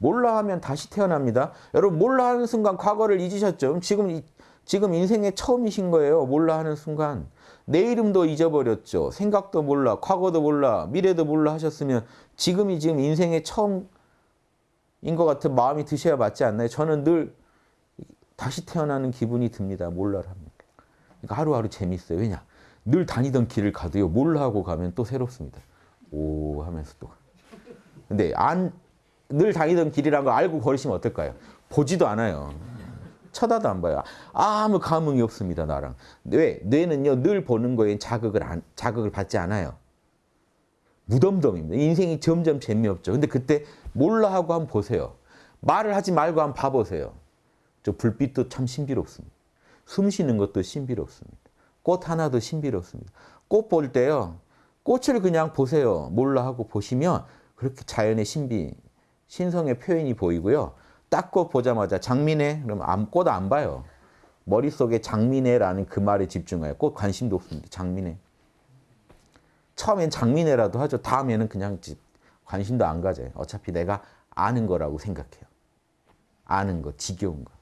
몰라 하면 다시 태어납니다. 여러분 몰라 하는 순간 과거를 잊으셨죠? 지금 이- 지금 인생의 처음이신 거예요. 몰라 하는 순간. 내 이름도 잊어버렸죠. 생각도 몰라, 과거도 몰라, 미래도 몰라 하셨으면 지금이 지금 인생의 처음인 것 같은 마음이 드셔야 맞지 않나요? 저는 늘 다시 태어나는 기분이 듭니다. 몰라를 하면. 그러니까 하루하루 재밌어요. 왜냐? 늘 다니던 길을 가도요. 몰라 하고 가면 또 새롭습니다. 오 하면서 또. 근데 안 늘 다니던 길이란 거 알고 걸으시면 어떨까요? 보지도 않아요. 쳐다도 안 봐요. 아무 감흥이 없습니다, 나랑. 왜? 뇌는요, 늘 보는 거에 자극을 안, 자극을 받지 않아요. 무덤덤입니다. 인생이 점점 재미없죠. 근데 그때 몰라 하고 한번 보세요. 말을 하지 말고 한번 봐보세요. 저 불빛도 참 신비롭습니다. 숨 쉬는 것도 신비롭습니다. 꽃 하나도 신비롭습니다. 꽃 볼 때요. 꽃을 그냥 보세요. 몰라 하고 보시면 그렇게 자연의 신비, 신성의 표현이 보이고요. 딱꽃 보자마자 장미네? 그러면 꽃안 봐요. 머릿속에 장미네라는 그 말에 집중해요. 꽃 관심도 없습니다. 장미네. 처음엔 장미네라도 하죠. 다음에는 그냥 지- 관심도 안 가져요. 어차피 내가 아는 거라고 생각해요. 아는 거, 지겨운 거.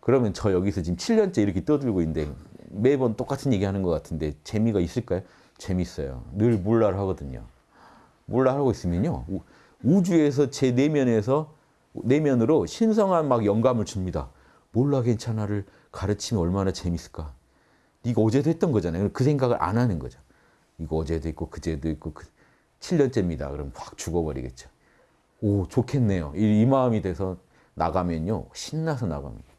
그러면 저 여기서 지금 7년째 이렇게 떠들고 있는데 매번 똑같은 얘기 하는 것 같은데 재미가 있을까요? 재밌어요. 늘 몰라를 하거든요. 몰라 하고 있으면요. 우- 우주에서 제 내면에서 내면으로 신성한 막 영감을 줍니다. 몰라 괜찮아를 가르치면 얼마나 재밌을까. 네가 어제도 했던 거잖아요. 그 생각을 안 하는 거죠. 이거 어제도 있고 그제도 있고 그 7년째입니다. 그럼 확 죽어버리겠죠. 오 좋겠네요. 이, 이 마음이 돼서 나가면요 신나서 나갑니다.